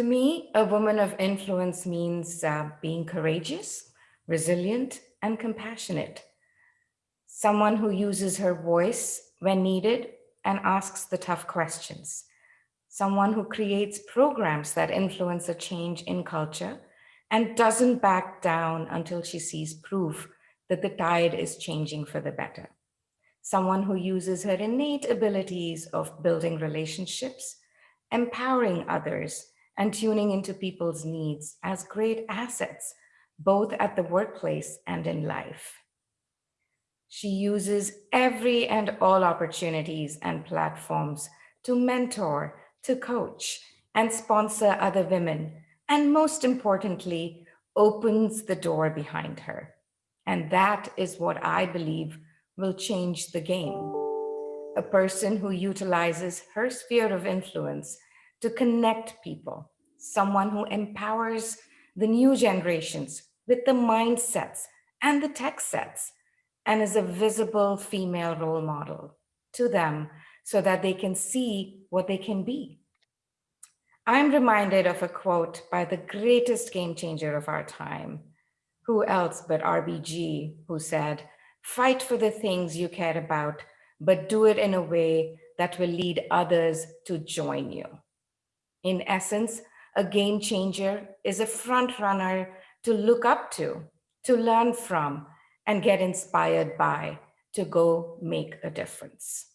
To me, a woman of influence means uh, being courageous, resilient, and compassionate. Someone who uses her voice when needed and asks the tough questions. Someone who creates programs that influence a change in culture and doesn't back down until she sees proof that the tide is changing for the better. Someone who uses her innate abilities of building relationships, empowering others, and tuning into people's needs as great assets, both at the workplace and in life. She uses every and all opportunities and platforms to mentor, to coach, and sponsor other women and most importantly, opens the door behind her. And that is what I believe will change the game. A person who utilizes her sphere of influence to connect people, someone who empowers the new generations with the mindsets and the tech sets, and is a visible female role model to them so that they can see what they can be. I'm reminded of a quote by the greatest game changer of our time. Who else but RBG, who said, fight for the things you care about, but do it in a way that will lead others to join you. In essence, a game changer is a front runner to look up to, to learn from, and get inspired by, to go make a difference.